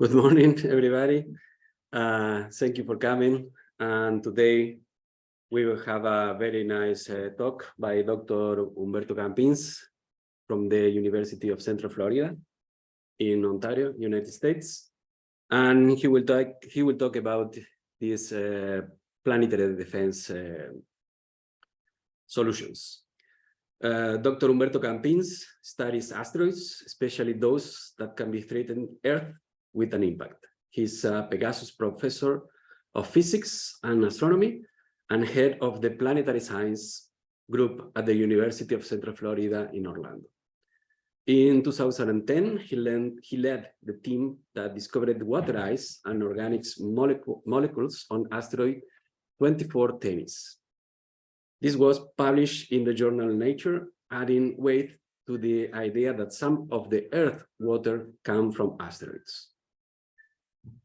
Good morning, everybody. Uh, thank you for coming. And today we will have a very nice uh, talk by Dr. Humberto Campins from the University of Central Florida in Orlando, United States. And he will talk, he will talk about these uh, planetary defense uh, solutions. Uh, Dr. Humberto Campins studies asteroids, especially those that can be threatened Earth with an impact. He's a Pegasus professor of physics and astronomy and head of the planetary science group at the University of Central Florida in Orlando. In 2010, he, led, he led the team that discovered water ice and organics molecule, molecules on asteroid 24 Themis. This was published in the journal Nature, adding weight to the idea that some of the Earth water come from asteroids.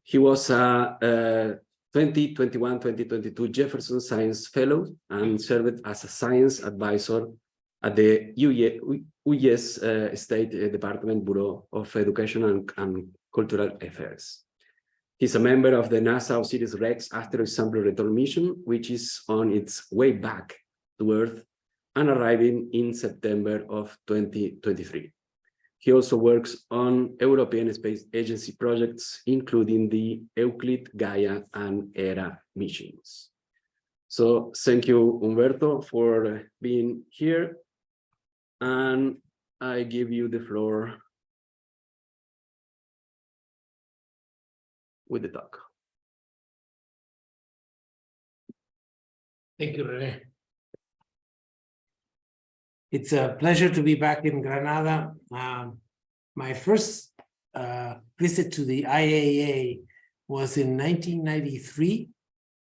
He was a, a 2021-2022 Jefferson Science Fellow and served as a science advisor at the U.S. Uh, State Department Bureau of Education and, and Cultural Affairs. He's a member of the NASA OSIRIS-REx asteroid sample return mission, which is on its way back to Earth and arriving in September of 2023. He also works on European Space Agency projects, including the Euclid, Gaia, and Hera missions. So thank you, Humberto, for being here. And I give you the floor with the talk. Thank you, Rene. It's a pleasure to be back in Granada. Um, my first uh, visit to the IAA was in 1993.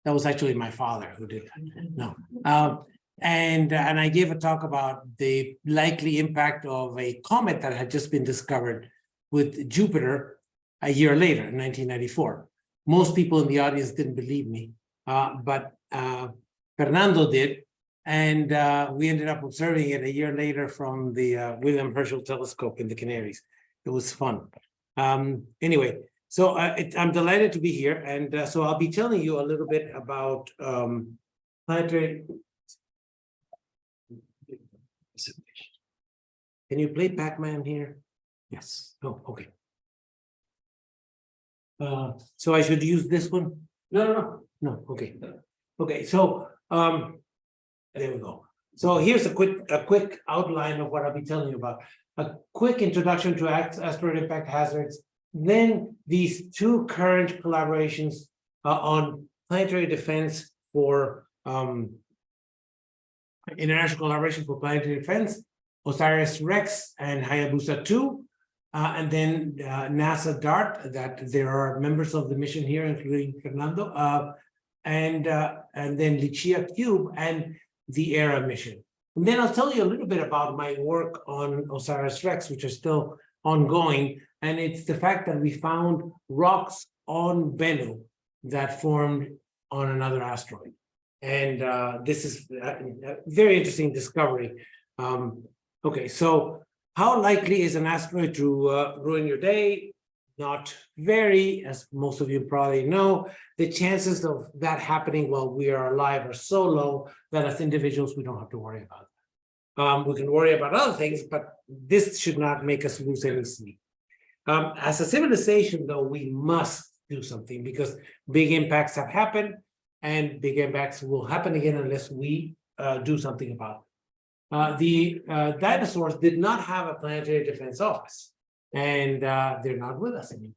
That was actually my father who did. No. Um, and, and I gave a talk about the likely impact of a comet that had just been discovered with Jupiter a year later in 1994. Most people in the audience didn't believe me, uh, but uh, Fernando did, and uh, we ended up observing it a year later from the uh, William Herschel telescope in the Canaries. It was fun. Um, anyway, so uh, it, I'm delighted to be here. And uh, so I'll be telling you a little bit about um, planetary. Can you play Pac-Man here? Yes. Oh, okay. Uh, so I should use this one? No, no, no, no. Okay. Okay. So um, there we go. So here's a quick a quick outline of what I'll be telling you about. A quick introduction to asteroid impact hazards, then these two current collaborations uh, on planetary defense for um, international collaboration for planetary defense, OSIRIS-REx and Hayabusa 2, uh, and then uh, NASA DART, that there are members of the mission here, including Fernando, uh, and, uh, and then LICIACube, and the Hera mission. And then I'll tell you a little bit about my work on OSIRIS-REx, which is still ongoing. And it's the fact that we found rocks on Bennu that formed on another asteroid. And uh, this is a, very interesting discovery. Um, okay, so how likely is an asteroid to uh, ruin your day? Not very, as most of you probably know, the chances of that happening while we are alive are so low that as individuals, we don't have to worry about it. Um, we can worry about other things, but this should not make us lose any sleep. Um, as a civilization, though, we must do something because big impacts have happened and big impacts will happen again unless we uh, do something about it. Uh, the uh, dinosaurs did not have a planetary defense office and uh, they're not with us anymore.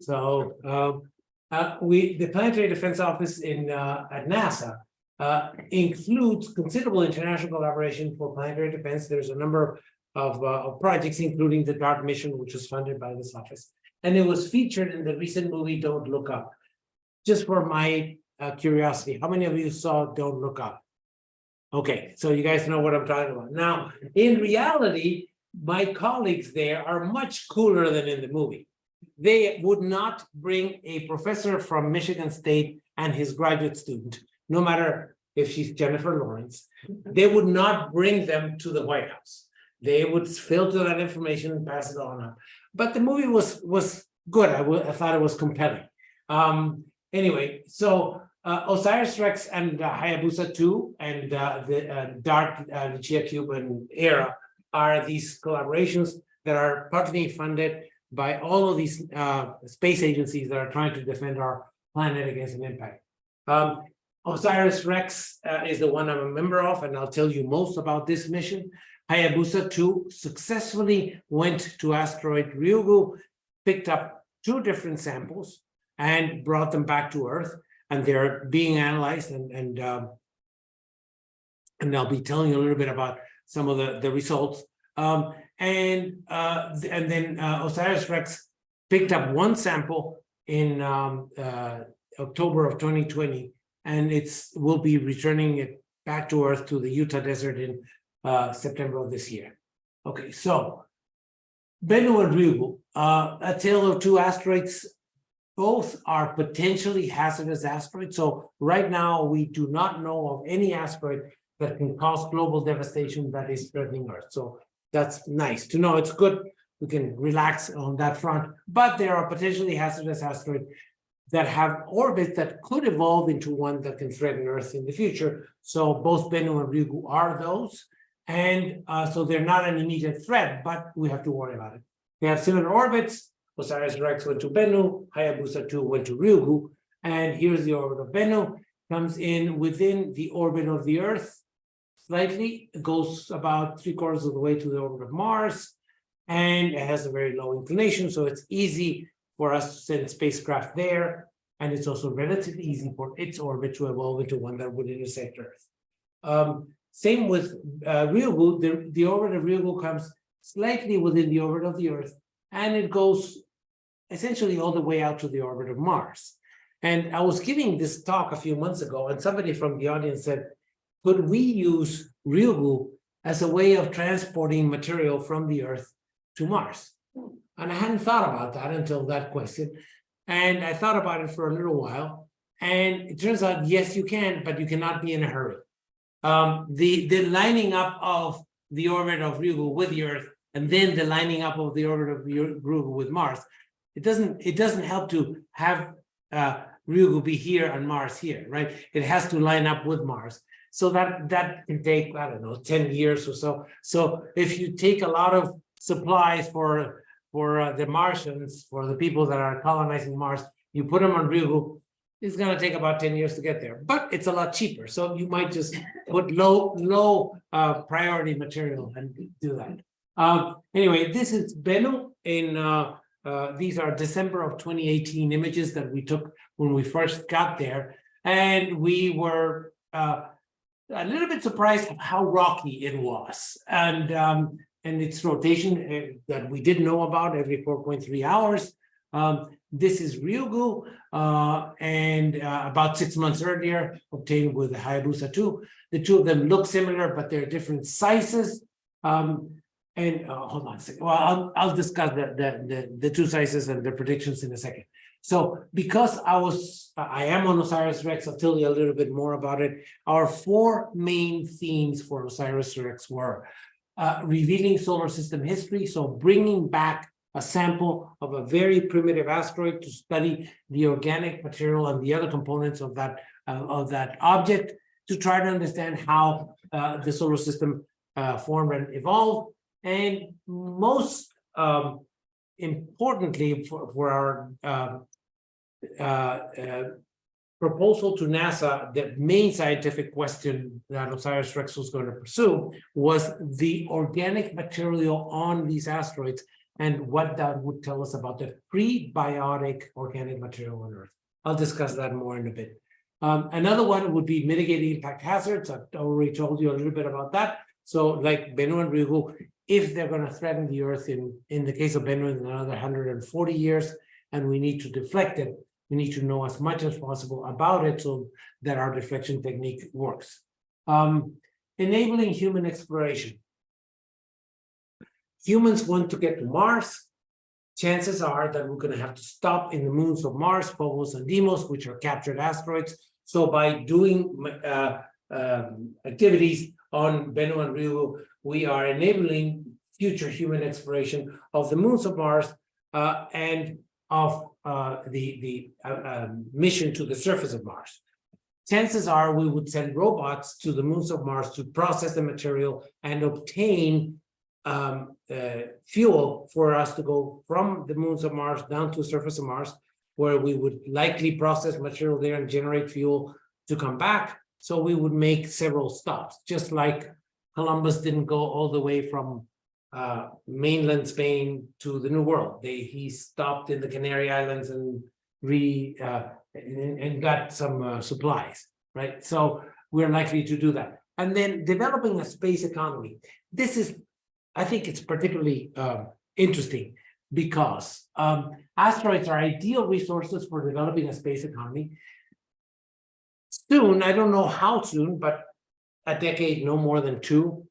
So um, uh, we, the Planetary Defense Office in uh, at NASA uh, includes considerable international collaboration for planetary defense. There's a number of, uh, of projects, including the DART mission, which was funded by this office. And it was featured in the recent movie, Don't Look Up. Just for my uh, curiosity, how many of you saw Don't Look Up? Okay, so you guys know what I'm talking about. Now, in reality, my colleagues there are much cooler than in the movie. They would not bring a professor from Michigan State and his graduate student, no matter if she's Jennifer Lawrence, they would not bring them to the White House. They would filter that information and pass it on up. But the movie was was good. I I thought it was compelling. Um, anyway, so uh, Osiris Rex and uh, Hayabusa two and uh, the uh, Dart, uh, Chia Cube Hera are these collaborations that are partly funded by all of these uh, space agencies that are trying to defend our planet against an impact. Um, Osiris Rex uh, is the one I'm a member of, and I'll tell you most about this mission. Hayabusa 2 successfully went to asteroid Ryugu, picked up two different samples and brought them back to Earth, and they're being analyzed and and um, and I'll be telling you a little bit about some of the the results. Um, and uh, and then uh, Osiris Rex picked up one sample in um, uh, October of 2020, and it's will be returning it back to Earth to the Utah desert in uh, September of this year. Okay, so Bennu and Ryugu, uh, a tale of two asteroids. Both are potentially hazardous asteroids. So right now, we do not know of any asteroid that can cause global devastation that is threatening Earth. So that's nice to know. It's good. We can relax on that front, but there are potentially hazardous asteroids that have orbits that could evolve into one that can threaten Earth in the future. So both Bennu and Ryugu are those. And uh, so they're not an immediate threat, but we have to worry about it. They have similar orbits. Osiris Rex went to Bennu, Hayabusa 2 went to Ryugu. And here's the orbit of Bennu, comes in within the orbit of the Earth slightly, it goes about three quarters of the way to the orbit of Mars. And it has a very low inclination, so it's easy for us to send spacecraft there. And it's also relatively easy for its orbit to evolve into one that would intersect Earth. Um, same with uh, Ryugu, the, the orbit of Ryugu comes slightly within the orbit of the Earth, and it goes essentially all the way out to the orbit of Mars. And I was giving this talk a few months ago, and somebody from the audience said, could we use Ryugu as a way of transporting material from the Earth to Mars? And I hadn't thought about that until that question. And I thought about it for a little while. And it turns out, yes, you can, but you cannot be in a hurry. Um, the, the lining up of the orbit of Ryugu with the Earth, and then the lining up of the orbit of Ryugu with Mars, it doesn't, it doesn't help to have uh, Ryugu be here and Mars here, right? It has to line up with Mars. So that, that can take, I don't know, 10 years or so. So if you take a lot of supplies for, for uh, the Martians, for the people that are colonizing Mars, you put them on Ryugu, it's gonna take about 10 years to get there, but it's a lot cheaper. So you might just put low, low uh, priority material and do that. Um, anyway, this is Bennu in, uh, uh, these are December of 2018 images that we took when we first got there. And we were uh, a little bit surprised how rocky it was. And, um, and its rotation uh, that we didn't know about every 4.3 hours. Um, this is Ryugu, uh, and uh, about six months earlier, obtained with Hayabusa 2. The two of them look similar, but they're different sizes. Um, and uh, hold on a second. Well, I'll, I'll discuss the, the, the, the two sizes and the predictions in a second. So because I was, I am on Osiris Rex, I'll tell you a little bit more about it. Our four main themes for Osiris Rex were uh, revealing solar system history, so bringing back a sample of a very primitive asteroid to study the organic material and the other components of that uh, of that object to try to understand how uh, the solar system uh, formed and evolved. And most um, importantly for, for our um, uh, uh, proposal to NASA, the main scientific question that Osiris Rex was going to pursue was the organic material on these asteroids and what that would tell us about the prebiotic organic material on Earth. I'll discuss that more in a bit. Um, another one would be mitigating impact hazards. I've already told you a little bit about that. So like Bennu and Ryugu, if they're going to threaten the Earth in, in the case of Bennu in another 140 years, and we need to deflect it, we need to know as much as possible about it so that our deflection technique works. Um, enabling human exploration. Humans want to get to Mars. Chances are that we're going to have to stop in the moons of Mars, Phobos and Deimos, which are captured asteroids. So by doing uh, um, activities on Bennu and Ryugu, we are enabling future human exploration of the moons of Mars uh, and of uh, the, the uh, um, mission to the surface of Mars. Chances are we would send robots to the moons of Mars to process the material and obtain um, uh, fuel for us to go from the moons of Mars down to the surface of Mars, where we would likely process material there and generate fuel to come back. So we would make several stops, just like Columbus didn't go all the way from uh, mainland Spain to the New World. They he stopped in the Canary Islands and re uh, and, and got some uh, supplies, right? So we're likely to do that. And then developing a space economy. This is, I think it's particularly um, interesting because um, asteroids are ideal resources for developing a space economy. Soon, I don't know how soon, but a decade, no more than two,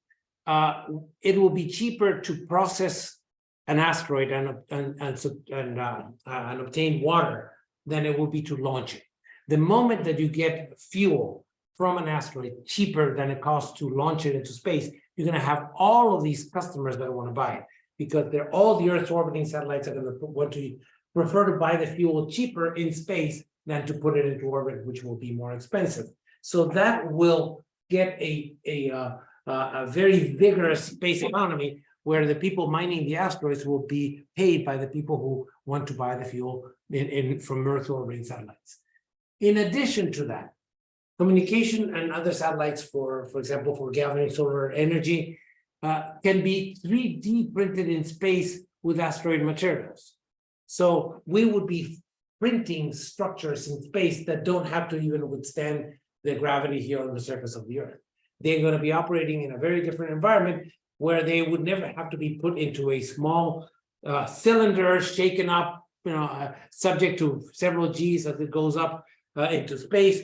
uh, it will be cheaper to process an asteroid and and and, and, uh, uh, and obtain water than it will be to launch it. The moment that you get fuel from an asteroid cheaper than it costs to launch it into space, you're going to have all of these customers that want to buy it because they're all the Earth's orbiting satellites are going to want to prefer to buy the fuel cheaper in space than to put it into orbit, which will be more expensive. So that will get a a uh, uh, a very vigorous space economy where the people mining the asteroids will be paid by the people who want to buy the fuel in, in from Earth orbiting satellites. In addition to that, communication and other satellites for, for example, for gathering solar energy uh, can be 3D printed in space with asteroid materials. So we would be printing structures in space that don't have to even withstand the gravity here on the surface of the Earth. They're going to be operating in a very different environment where they would never have to be put into a small uh, cylinder shaken up, you know, uh, subject to several G's as it goes up uh, into space.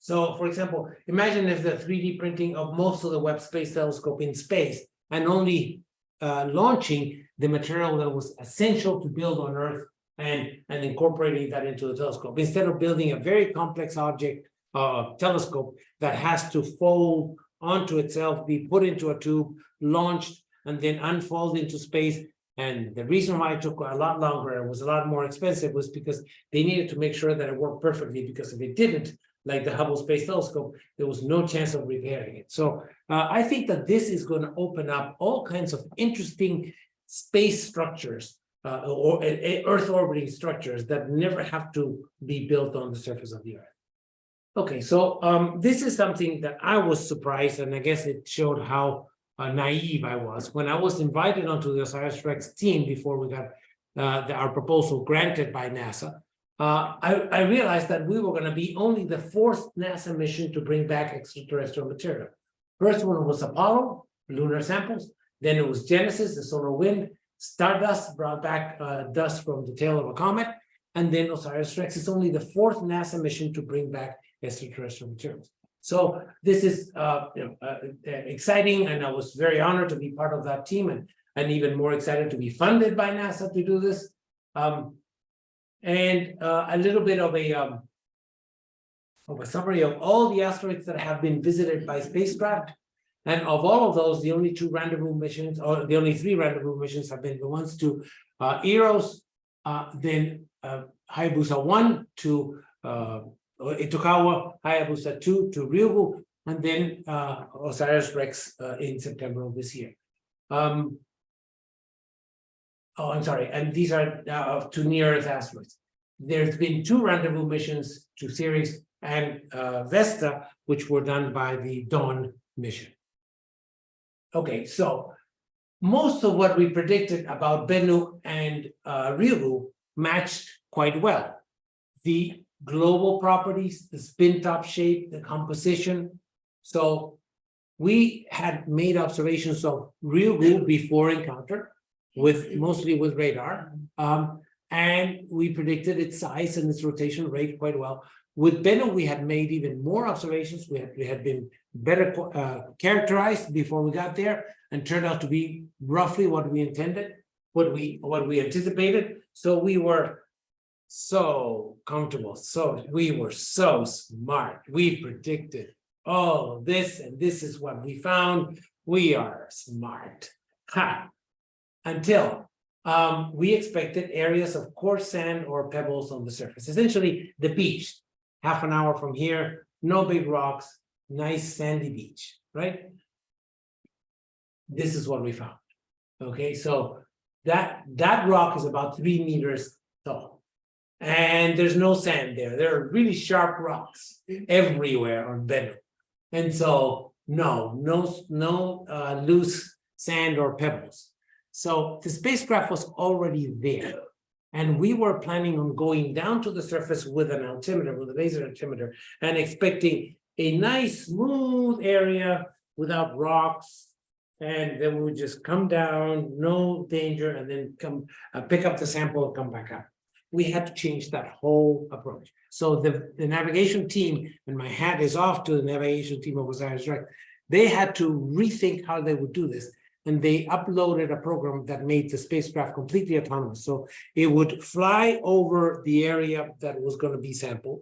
So, for example, imagine if the 3D printing of most of the Webb Space Telescope in space and only uh, launching the material that was essential to build on Earth and, and incorporating that into the telescope. Instead of building a very complex object uh, telescope that has to fold onto itself, be put into a tube, launched, and then unfold into space. And the reason why it took a lot longer and was a lot more expensive was because they needed to make sure that it worked perfectly, because if it didn't, like the Hubble Space Telescope, there was no chance of repairing it. So uh, I think that this is going to open up all kinds of interesting space structures uh, or uh, Earth orbiting structures that never have to be built on the surface of the Earth. Okay, so um, this is something that I was surprised, and I guess it showed how uh, naive I was when I was invited onto the OSIRIS REx team before we got uh, the, our proposal granted by NASA. Uh, I, I realized that we were going to be only the fourth NASA mission to bring back extraterrestrial material. First one was Apollo, lunar samples. Then it was Genesis, the solar wind. Stardust brought back uh, dust from the tail of a comet. And then OSIRIS REx is only the fourth NASA mission to bring back extraterrestrial materials. So this is uh, you know, uh, exciting, and I was very honored to be part of that team, and, and even more excited to be funded by NASA to do this. Um, and uh, a little bit of a um, of a summary of all the asteroids that have been visited by spacecraft. And of all of those, the only two rendezvous missions, or the only three rendezvous missions have been the ones to uh, Eros, uh, then uh, Hayabusa 1 to uh, Itokawa, Hayabusa 2 to Ryugu, and then uh, Osiris Rex uh, in September of this year. Um, oh, I'm sorry, and these are uh, to near-Earth asteroids. There's been two rendezvous missions to Ceres and uh, Vesta, which were done by the Dawn mission. Okay, so most of what we predicted about Bennu and uh, Ryugu matched quite well. The global properties, the spin top shape, the composition. So we had made observations of Ryugu before encounter with mostly with radar. Um, and we predicted its size and its rotation rate quite well. With Bennu, we had made even more observations. We had, we had been better uh, characterized before we got there and turned out to be roughly what we intended, what we what we anticipated. So we were so comfortable. So we were so smart. We predicted all this and this is what we found. We are smart. Ha! Until um, we expected areas of coarse sand or pebbles on the surface, essentially the beach. Half an hour from here, no big rocks, nice sandy beach, right? This is what we found. Okay, so that, that rock is about three meters tall. And there's no sand there. There are really sharp rocks everywhere on Bennu. And so, no, no, no uh, loose sand or pebbles. So the spacecraft was already there. And we were planning on going down to the surface with an altimeter, with a laser altimeter, and expecting a nice smooth area without rocks. And then we would just come down, no danger, and then come uh, pick up the sample and come back up. We had to change that whole approach. So the, the navigation team, and my hat is off to the navigation team of Osiris Rex, they had to rethink how they would do this. And they uploaded a program that made the spacecraft completely autonomous. So it would fly over the area that was going to be sampled.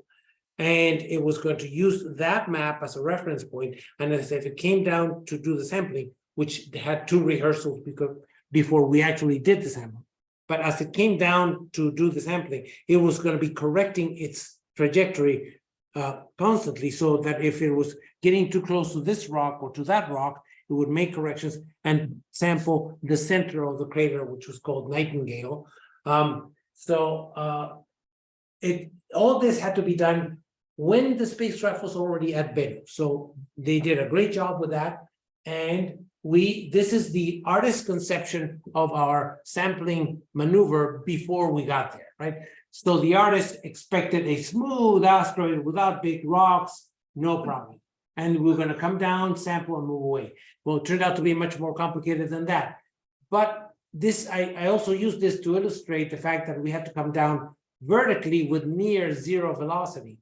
And it was going to use that map as a reference point. And as if it came down to do the sampling, which they had two rehearsals because before we actually did the sample. But as it came down to do the sampling, it was going to be correcting its trajectory uh, constantly so that if it was getting too close to this rock or to that rock, it would make corrections and sample the center of the crater, which was called Nightingale. Um, so uh, it all this had to be done when the spacecraft was already at Bennu. So they did a great job with that. And we this is the artist's conception of our sampling maneuver before we got there, right? So the artist expected a smooth asteroid without big rocks, no problem. And we're going to come down, sample, and move away. Well, it turned out to be much more complicated than that. But this, I, I also use this to illustrate the fact that we had to come down vertically with near zero velocity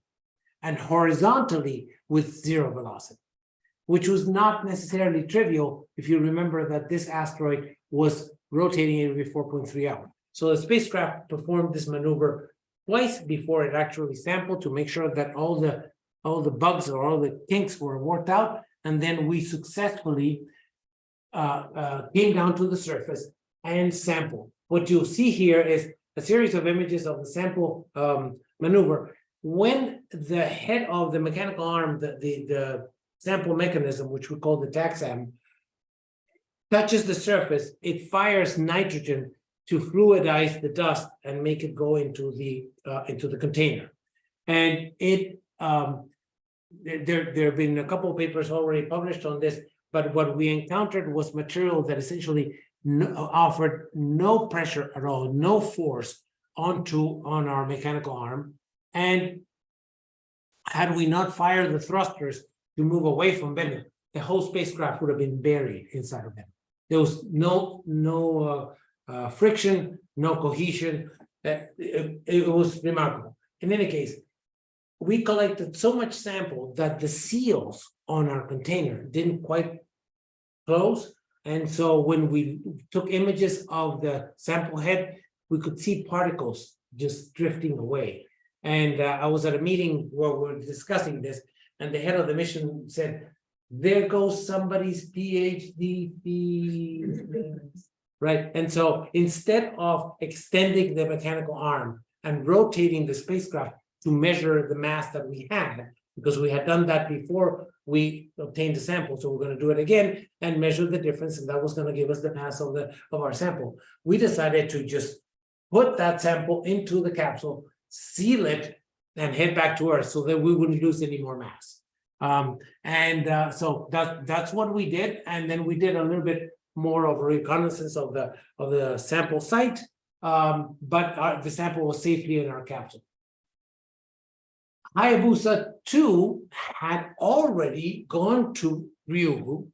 and horizontally with zero velocity, which was not necessarily trivial if you remember that this asteroid was rotating every 4.3 hours. So the spacecraft performed this maneuver twice before it actually sampled to make sure that all the all the bugs or all the kinks were worked out. And then we successfully uh, uh, came down to the surface and sampled. What you'll see here is a series of images of the sample um, maneuver. When the head of the mechanical arm, the, the, the sample mechanism, which we call the TAGSAM, touches the surface, it fires nitrogen to fluidize the dust and make it go into the uh, into the container. And it um, there there have been a couple of papers already published on this, but what we encountered was material that essentially no, offered no pressure at all, no force onto on our mechanical arm. And had we not fired the thrusters to move away from Bennu, the whole spacecraft would have been buried inside of Bennu. There was no no uh, uh, friction, no cohesion. Uh, it, it was remarkable. In any case, we collected so much sample that the seals on our container didn't quite close. And so when we took images of the sample head, we could see particles just drifting away. And uh, I was at a meeting where we are discussing this, and the head of the mission said, there goes somebody's PhD thesis. right? And so instead of extending the mechanical arm and rotating the spacecraft to measure the mass that we had, because we had done that before we obtained the sample, so we're going to do it again and measure the difference, and that was going to give us the mass of the of our sample. We decided to just put that sample into the capsule, seal it, and head back to Earth so that we wouldn't lose any more mass. Um, and uh, so that that's what we did, and then we did a little bit more of reconnaissance of the of the sample site, um, but our, the sample was safely in our capsule. Hayabusa 2 had already gone to Ryugu,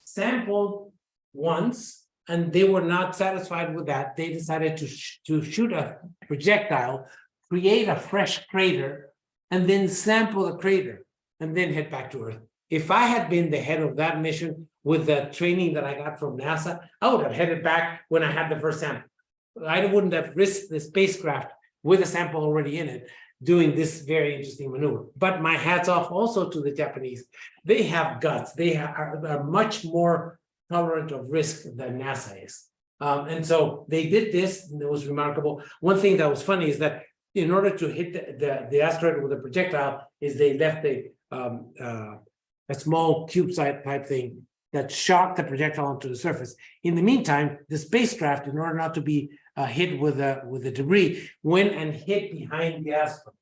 sampled once, and they were not satisfied with that. They decided to, sh to shoot a projectile, create a fresh crater, and then sample the crater, and then head back to Earth. If I had been the head of that mission, with the training that I got from NASA, I would have headed back when I had the first sample. I wouldn't have risked the spacecraft with a sample already in it doing this very interesting maneuver. But my hats off also to the Japanese. They have guts. They are, are much more tolerant of risk than NASA is. Um, and so they did this, and it was remarkable. One thing that was funny is that in order to hit the, the, the asteroid with a projectile, is they left a, um, uh, a small cube-sized type thing that shot the projectile onto the surface. In the meantime, the spacecraft, in order not to be uh, hit with a with the debris, went and hid behind the asteroid,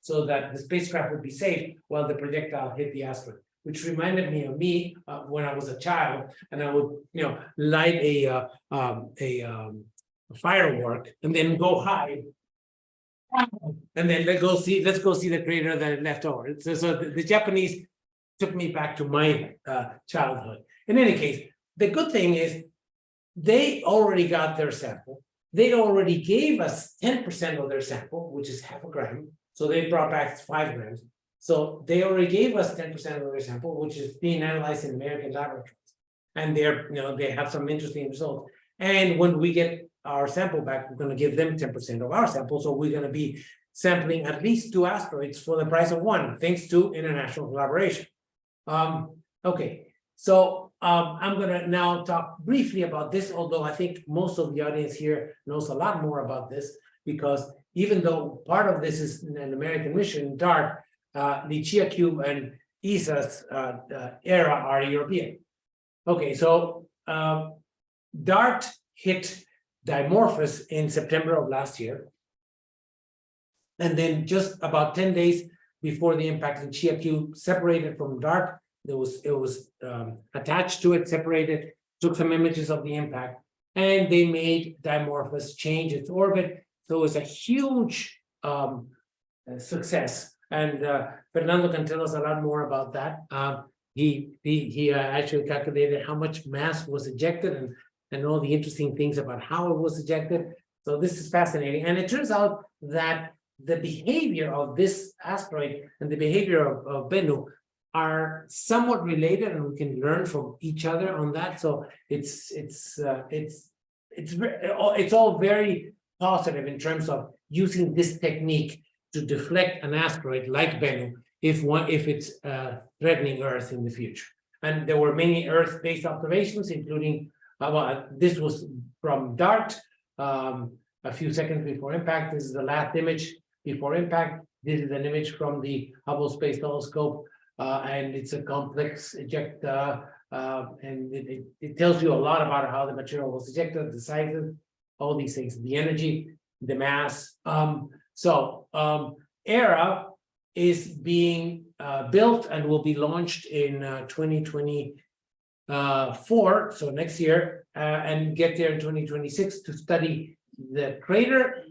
so that the spacecraft would be safe while the projectile hit the asteroid. Which reminded me of me uh, when I was a child, and I would, you know, light a uh, um, a um, a firework and then go hide. And then let's go see, let's go see the crater that left over. So, so the, the Japanese took me back to my uh, childhood. In any case, the good thing is they already got their sample. They already gave us ten percent of their sample, which is half a gram. So they brought back five grams. So they already gave us ten percent of their sample, which is being analyzed in American laboratories. And they're, you know, they have some interesting results. And when we get our sample back, we're gonna give them ten percent of our sample. So we're gonna be sampling at least two asteroids for the price of one, thanks to international collaboration. Um, okay, so um, I'm gonna now talk briefly about this, although I think most of the audience here knows a lot more about this. Because even though part of this is an American mission, DART, uh, the LICIACube and ESA's uh, uh, Hera are European. Okay, so um, DART hit Dimorphos in September of last year. And then just about ten days before the impact in Chia separated from DART, there was, it was um, attached to it, separated, took some images of the impact, and they made Dimorphos change its orbit. So it was a huge um, uh, success. And uh, Fernando can tell us a lot more about that. Um, he he, he uh, actually calculated how much mass was ejected and, and all the interesting things about how it was ejected. So this is fascinating. And it turns out that the behavior of this asteroid and the behavior of, of Bennu are somewhat related and we can learn from each other on that. So it's it's uh, it's it's it's all very positive in terms of using this technique to deflect an asteroid like Bennu if one if it's uh, threatening Earth in the future. And there were many Earth-based observations, including well, this was from DART um, a few seconds before impact. This is the last image before impact. This is an image from the Hubble Space Telescope uh, and it's a complex eject, uh, uh, and it, it, it, tells you a lot about how the material was ejected, the sizes, all these things, the energy, the mass. Um, so um, Hera is being uh, built and will be launched in 2024, uh, for so next year, uh, and get there in 2026 to study the crater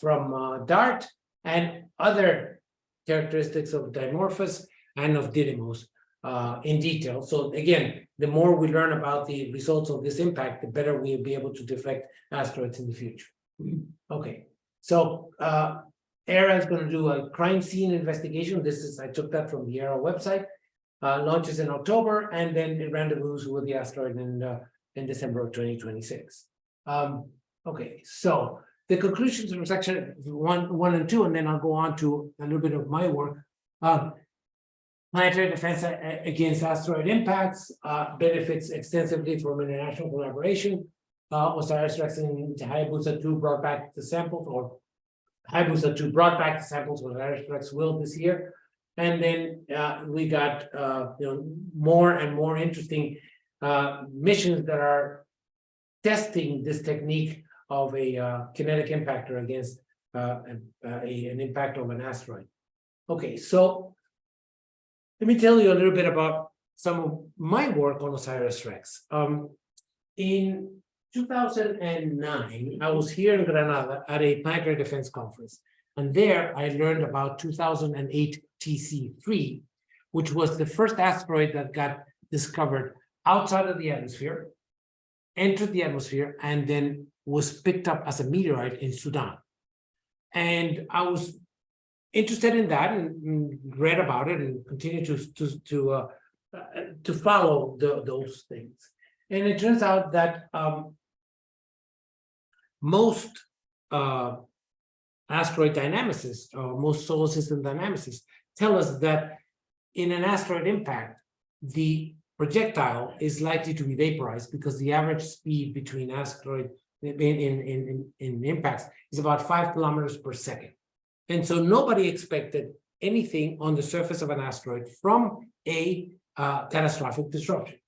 from DART and other characteristics of Dimorphos and of Didymos uh, in detail. So again, the more we learn about the results of this impact, the better we'll be able to deflect asteroids in the future. Okay, so uh, Hera is going to do a crime scene investigation. This is, I took that from the Hera website. Uh, launches in October, and then it rendezvous with the asteroid in, uh, in December of 2026. Um, okay, so the conclusions from section one, one and two, and then I'll go on to a little bit of my work. Um, Planetary defense against asteroid impacts uh, benefits extensively from international collaboration. Uh, OSIRIS-REx and Hayabusa 2 brought back the samples, or Hayabusa 2 brought back the samples, OSIRIS-REx will this year. And then uh, we got uh, you know more and more interesting uh, missions that are testing this technique of a uh, kinetic impactor against uh, a, an impact of an asteroid. Okay, so let me tell you a little bit about some of my work on OSIRIS-REx. Um, in 2009, I was here in Granada at a planetary defense conference. And there I learned about 2008 TC3, which was the first asteroid that got discovered outside of the atmosphere, entered the atmosphere, and then was picked up as a meteorite in Sudan. And I was interested in that and read about it and continue to to to uh, to follow the, those things. And it turns out that um, most uh, asteroid dynamicists or most solar system dynamicists tell us that in an asteroid impact, the projectile is likely to be vaporized because the average speed between asteroid in, in, in, in impacts is about five kilometers per second. And so nobody expected anything on the surface of an asteroid from a uh, catastrophic disruption.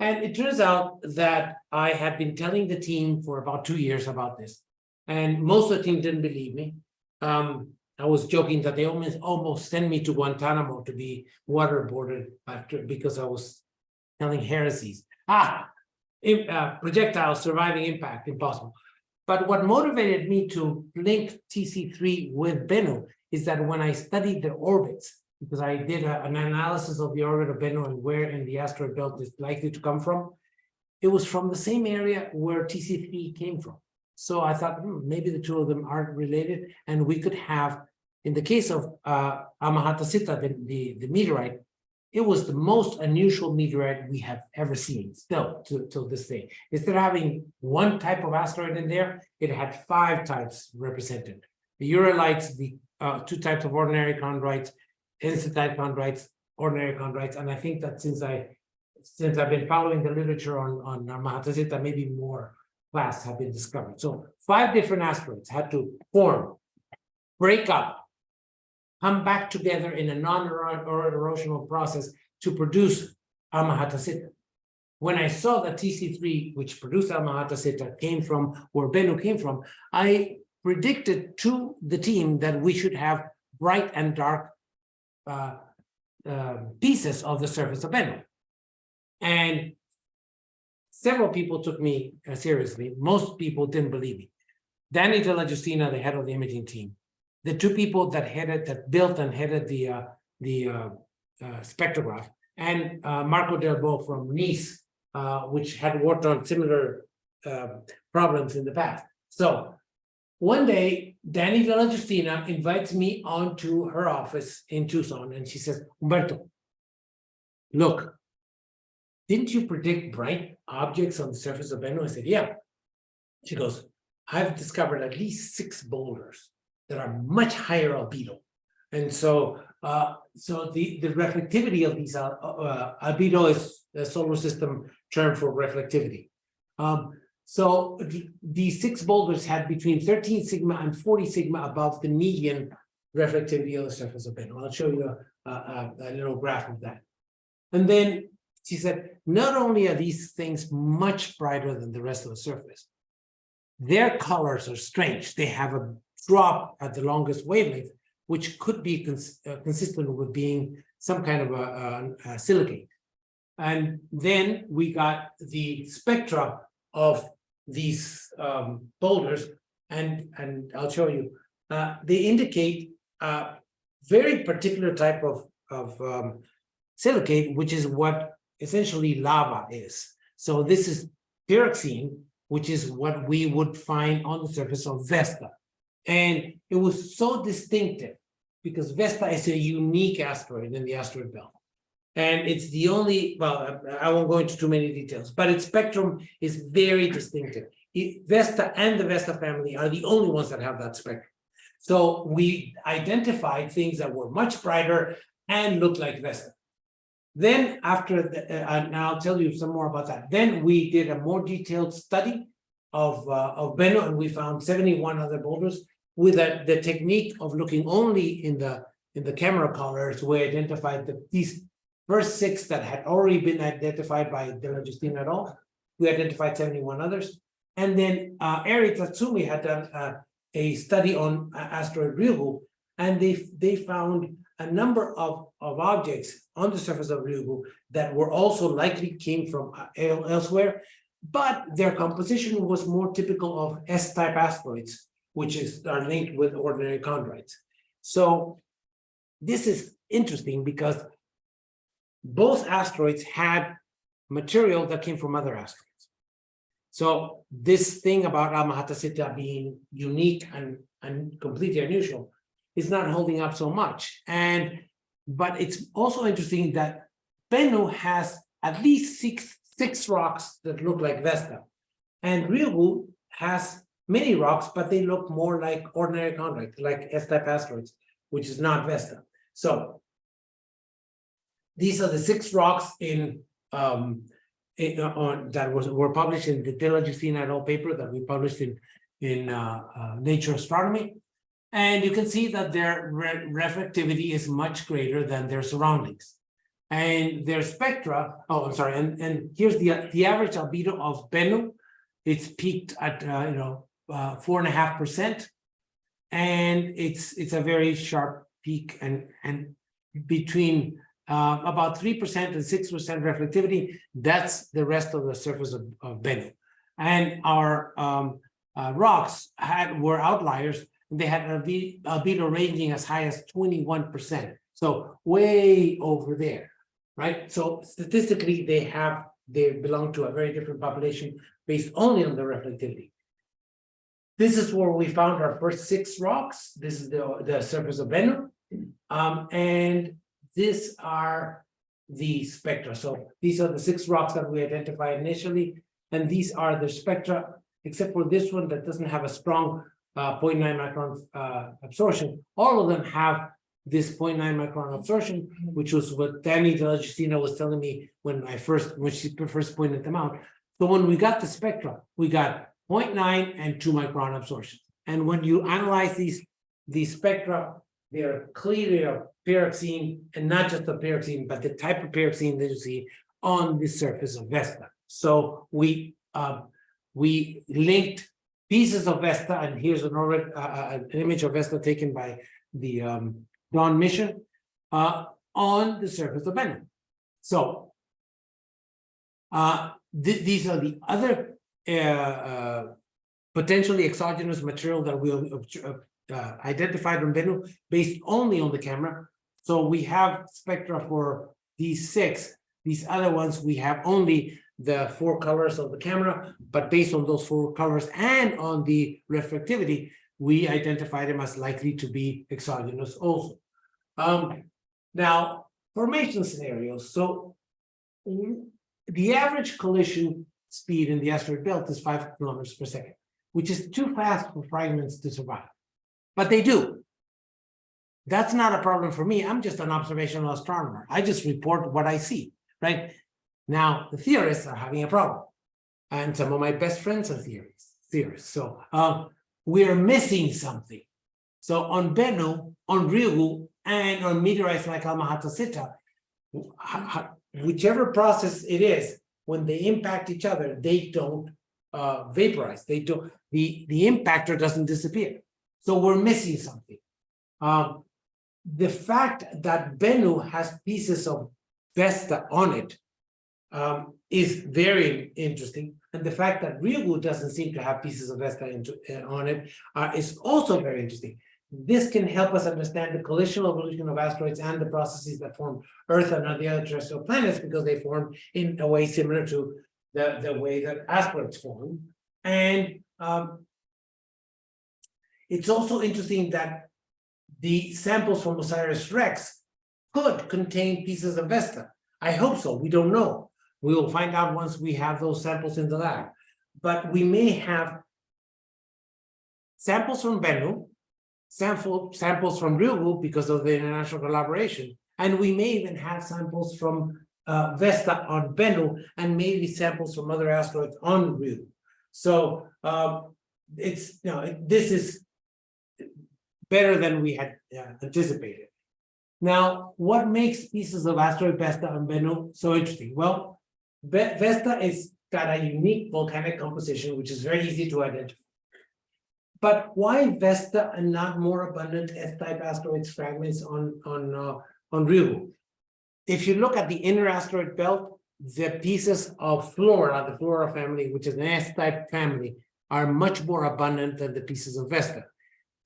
And it turns out that I had been telling the team for about two years about this. And most of the team didn't believe me. Um, I was joking that they almost almost sent me to Guantanamo to be waterboarded after because I was telling heresies. Ah, im- uh, projectile surviving impact, impossible. But what motivated me to link TC3 with Bennu is that when I studied the orbits, because I did a- an analysis of the orbit of Bennu and where in the asteroid belt it's likely to come from, it was from the same area where TC3 came from. So I thought, hmm, maybe the two of them aren't related, and we could have, in the case of uh Almahata Sitta, the, the, the meteorite, it was the most unusual meteorite we have ever seen, still to till this day. Instead of having one type of asteroid in there, it had five types represented. The Ureilites, the uh two types of ordinary chondrites, enstatite chondrites, ordinary chondrites, and I think that since I since I've been following the literature on on Almahata Sitta, maybe more class have been discovered. So five different asteroids had to form, break up, come back together in a non-erosional process to produce Almahata Sitta. When I saw that TC3, which produced Almahata Sitta, came from where Bennu came from, I predicted to the team that we should have bright and dark uh, uh, pieces of the surface of Bennu. And several people took me uh, seriously. Most people didn't believe me. Danny Justina, the head of the imaging team, the two people that headed, that built and headed the uh, the uh, uh, spectrograph, and uh, Marco Delbo from Nice, uh, which had worked on similar problems in the past. So one day, Dani DellaGiustina invites me onto her office in Tucson, and she says, Humberto, look, didn't you predict bright objects on the surface of Bennu? I said, yeah. She goes, I've discovered at least six boulders that are much higher albedo. And so, uh, so the, the reflectivity of these, uh, uh, albedo is the solar system term for reflectivity. Um, so the, these six boulders had between 13 sigma and 40 sigma above the median reflectivity of the surface of Bennu. I'll show you a, a, a little graph of that. And then she said, not only are these things much brighter than the rest of the surface, their colors are strange. They have a drop at the longest wavelength, which could be cons uh, consistent with being some kind of a, a, a silicate. And then we got the spectra of these um, boulders, and, and I'll show you. Uh, they indicate a very particular type of, of um, silicate, which is what essentially lava is. So this is pyroxene, which is what we would find on the surface of Vesta. And it was so distinctive because Vesta is a unique asteroid in the asteroid belt. And it's the only, well, I won't go into too many details, but its spectrum is very distinctive. It, Vesta and the Vesta family are the only ones that have that spectrum. So we identified things that were much brighter and looked like Vesta. Then after, the, uh, and I'll tell you some more about that. Then we did a more detailed study of, uh, of Bennu and we found 71 other boulders with a, the technique of looking only in the, in the camera colors, we identified the, these first six that had already been identified by DellaGiustina et al. We identified 71 others. And then uh, Eri Tatsumi had done uh, a study on uh, asteroid Ryugu, and they, they found a number of, of objects on the surface of Ryugu that were also likely came from uh, elsewhere, but their composition was more typical of S-type asteroids, which is are linked with ordinary chondrites. So this is interesting because both asteroids had material that came from other asteroids. So this thing about Almahata Sitta being unique and, and completely unusual is not holding up so much. And but it's also interesting that Bennu has at least six six rocks that look like Vesta, and Ryugu has many rocks, but they look more like ordinary chondrite, like S-type asteroids, which is not Vesta. So these are the six rocks in um, eh, on, that was, were published in the Della et al. paper that we published in, in, uh, uh, Nature Astronomy. And you can see that their re- reflectivity is much greater than their surroundings. And their spectra, oh, I'm sorry, and, and here's the, the average albedo of Bennu. It's peaked at, uh, you know, uh, four and a half percent. And it's, it's a very sharp peak and, and between uh, about three percent and six percent reflectivity, that's the rest of the surface of, of Bennu. And our um, uh, rocks had, were outliers, they had albe- albedo ranging as high as twenty-one percent. So way over there, right? So statistically, they have, they belong to a very different population based only on the reflectivity. This is where we found our first six rocks. This is the, the surface of Bennu. Um, and these are the spectra. So these are the six rocks that we identified initially, and these are the spectra, except for this one that doesn't have a strong uh 0.9 micron uh absorption. All of them have this 0.9 micron absorption, which was what Dani De was telling me when I first, when she first pointed them out. So when we got the spectra, we got 0.9 and two micron absorption. And when you analyze these, these spectra, they're clearly a pyroxene and not just a pyroxene, but the type of pyroxene that you see on the surface of Vesta. So we, uh, we linked pieces of Vesta, and here's an uh, uh, an image of Vesta taken by the, um, Dawn mission, uh, on the surface of Bennu. So, uh, th- these are the other, uh, uh, potentially exogenous material that we identified on Bennu based only on the camera. So we have spectra for these six. These other ones, we have only the four colors of the camera, but based on those four colors and on the reflectivity, we identify them as likely to be exogenous also. Um, now, formation scenarios. So the average collision speed in the asteroid belt is five kilometers per second, which is too fast for fragments to survive. But they do. That's not a problem for me. I'm just an observational astronomer. I just report what I see, right? Now, the theorists are having a problem. And some of my best friends are theorists, theorists. So um, we're missing something. So on Bennu, on Ryugu, and on meteorites like Almahata Sitta, whichever process it is, when they impact each other, they don't uh, vaporize. They don't, the, the impactor doesn't disappear. So we're missing something. Um, the fact that Bennu has pieces of Vesta on it um, is very interesting. And the fact that Ryugu doesn't seem to have pieces of Vesta uh, on it uh, is also very interesting. This can help us understand the collisional evolution of asteroids and the processes that form Earth and the other terrestrial planets because they form in a way similar to the, the way that asteroids form. And um, it's also interesting that the samples from OSIRIS-REx could contain pieces of Vesta. I hope so. We don't know. We will find out once we have those samples in the lab. But we may have samples from Bennu, sample, samples from Ryugu because of the international collaboration. And we may even have samples from uh, Vesta on Bennu and maybe samples from other asteroids on Ryugu. So um, it's, you know, this is better than we had uh, anticipated. Now, what makes pieces of asteroid Vesta and Bennu so interesting? Well, Vesta is got a unique volcanic composition, which is very easy to identify. But why Vesta and not more abundant S-type asteroids fragments on on uh, on Ryugu? If you look at the inner asteroid belt, the pieces of flora, the flora family, which is an S-type family, are much more abundant than the pieces of Vesta.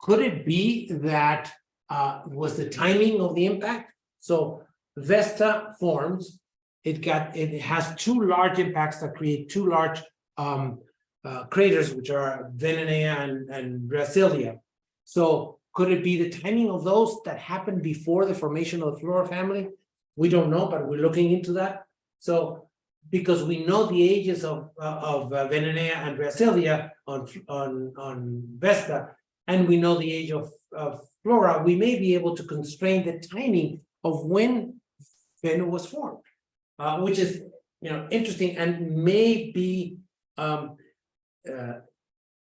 Could it be that uh, was the timing of the impact? So Vesta forms, it got, it has two large impacts that create two large um, uh, craters, which are Veneneia and, and Rheasilvia. So could it be the timing of those that happened before the formation of the Flora family? We don't know, but we're looking into that. So because we know the ages of, uh, of uh, Veneneia and Rheasilvia on, on, on Vesta, and we know the age of, of flora, we may be able to constrain the timing of when Bennu was formed, uh, which is you know, interesting and may be, um, uh,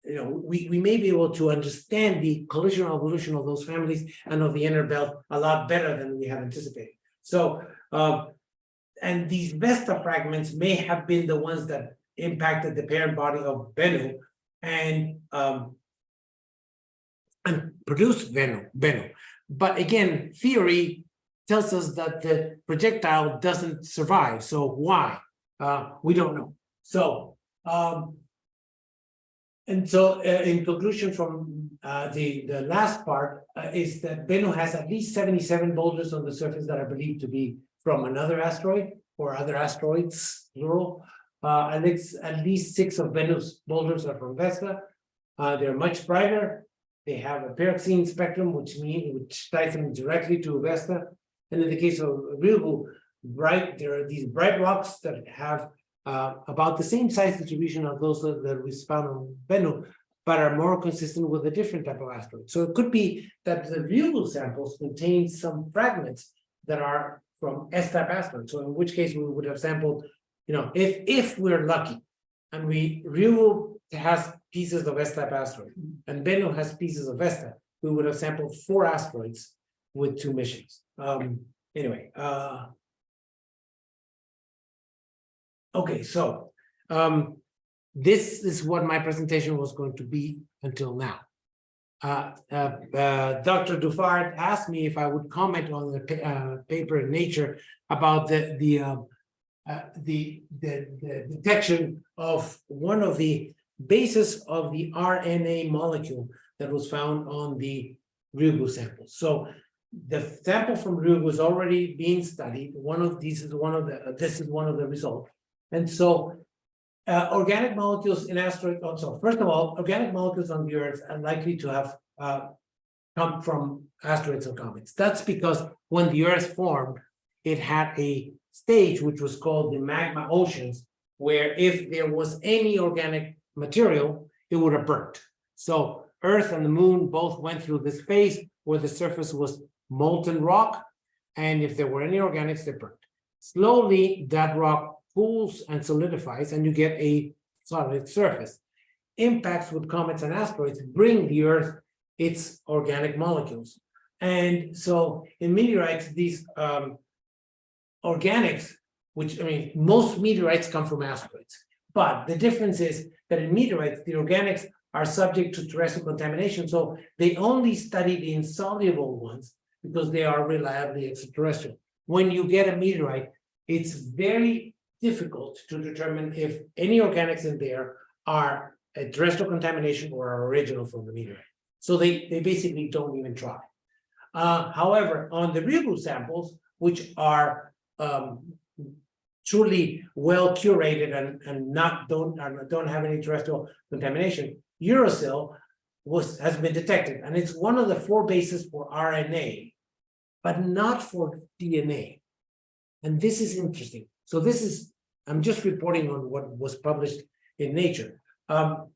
you know, we, we may be able to understand the collision evolution of those families and of the inner belt a lot better than we had anticipated. So, um, and these Vesta fragments may have been the ones that impacted the parent body of Bennu and, um, and produced Bennu, Bennu. But again, theory tells us that the projectile doesn't survive. So why? Uh, we don't know. So, um, and so uh, in conclusion from uh, the, the last part uh, is that Bennu has at least 77 boulders on the surface that are believed to be from another asteroid or other asteroids, plural. Uh, at least at least six of Bennu's boulders are from Vesta. Uh, they're much brighter. They have a pyroxene spectrum, which means which ties them directly to Vesta. And in the case of Ryugu, bright, there are these bright rocks that have uh, about the same size distribution of those that that we found on Bennu, but are more consistent with a different type of asteroid. So it could be that the Ryugu samples contain some fragments that are from S-type asteroids. So in which case we would have sampled, you know, if if we're lucky, and we Ryugu has pieces of S-type asteroid, and Bennu has pieces of Vesta, we would have sampled four asteroids with two missions. Um, anyway, uh, Okay, so um, this is what my presentation was going to be until now. Uh, uh, uh, Dr. Dufard asked me if I would comment on the pa- uh, paper in Nature about the the, um, uh, the the the detection of one of the bases of the RNA molecule that was found on the Ryugu sample. So the sample from Ryugu was already being studied. One of these is one of the this is one of the results. And so uh, organic molecules in asteroid, oh, so first of all, organic molecules on the Earth are likely to have uh, come from asteroids or comets. That's because when the Earth formed, it had a stage which was called the magma oceans, where if there was any organic material, it would have burnt. So Earth and the moon both went through this phase where the surface was molten rock, and if there were any organics, they burnt. Slowly, that rock cools and solidifies, and you get a solid surface. Impacts with comets and asteroids bring the Earth its organic molecules. And so in meteorites, these um, organics, which I mean, most meteorites come from asteroids. But the difference is that in meteorites, the organics are subject to terrestrial contamination. So they only study the insoluble ones because they are reliably extraterrestrial. When you get a meteorite, it's very difficult to determine if any organics in there are a terrestrial contamination or are original from the meteorite. So they, they basically don't even try. Uh, however, on the real Ryugu samples, which are um, truly well curated and, and not don't, don't have any terrestrial contamination, uracil was, has been detected, and it's one of the four bases for RNA, but not for DNA. And this is interesting. So this is, I'm just reporting on what was published in Nature. Um,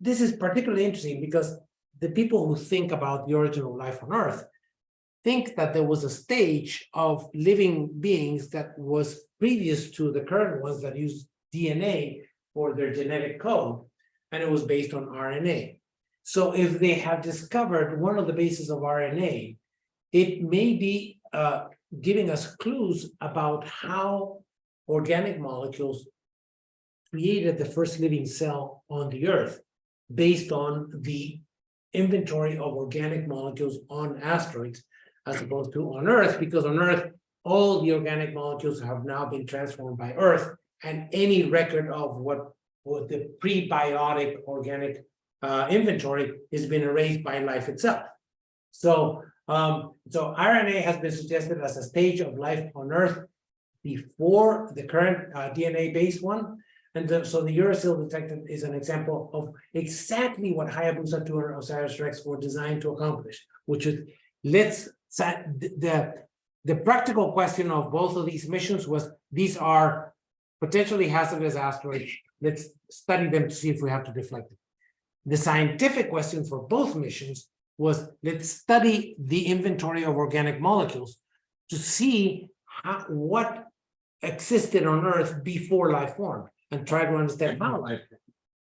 this is particularly interesting because the people who think about the origin of life on Earth think that there was a stage of living beings that was previous to the current ones that use DNA for their genetic code, and it was based on RNA. So if they have discovered one of the bases of RNA, it may be uh, giving us clues about how organic molecules created the first living cell on the earth based on the inventory of organic molecules on asteroids as opposed to on earth because on earth all the organic molecules have now been transformed by earth and any record of what what the prebiotic organic uh, inventory is being erased by life itself so um so rna has been suggested as a stage of life on earth before the current uh, DNA based one. And the- so the uracil detector is an example of exactly what Hayabusa 2 and Osiris Rex were designed to accomplish, which is let's the, the practical question of both of these missions was these are potentially hazardous asteroids. Let's study them to see if we have to deflect it. The scientific question for both missions was let's study the inventory of organic molecules to see how, what existed on Earth before life formed and try to understand how life. formed.